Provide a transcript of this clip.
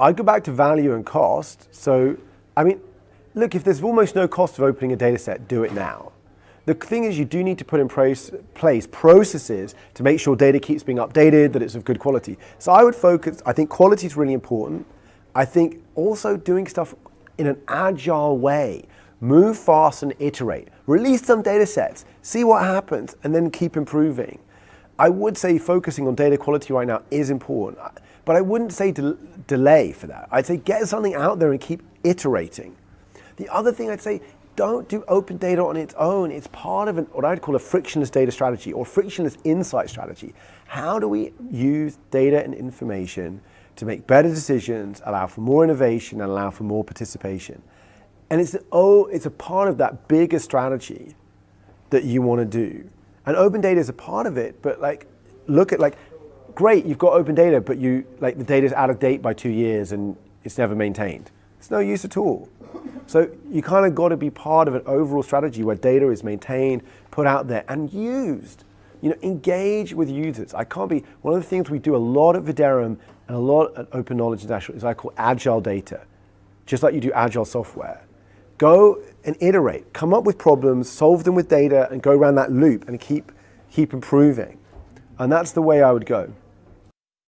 I'd go back to value and cost. So, I mean, look, if there's almost no cost of opening a data set, do it now. The thing is you do need to put in place processes to make sure data keeps being updated, that it's of good quality. So I would focus, I think quality is really important. I think also doing stuff in an agile way. Move fast and iterate. Release some data sets, see what happens, and then keep improving. I would say focusing on data quality right now is important, but I wouldn't say de delay for that. I'd say get something out there and keep iterating. The other thing I'd say, don't do open data on its own. It's part of an, what I'd call a frictionless data strategy or frictionless insight strategy. How do we use data and information to make better decisions, allow for more innovation, and allow for more participation? And it's, oh, it's a part of that bigger strategy that you want to do. And open data is a part of it, but like, look at like, great, you've got open data, but you, like the data's out of date by two years and it's never maintained. It's no use at all. So you kind of got to be part of an overall strategy where data is maintained, put out there, and used. You know, engage with users. I can't be, one of the things we do a lot at Viderum and a lot at Open Knowledge International is I call agile data, just like you do agile software. Go and iterate, come up with problems, solve them with data, and go around that loop and keep, keep improving. And that's the way I would go.